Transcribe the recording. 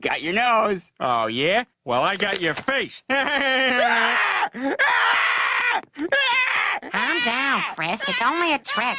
got your nose. Oh, yeah? Well, I got your face. Calm down, Chris. It's only a trick.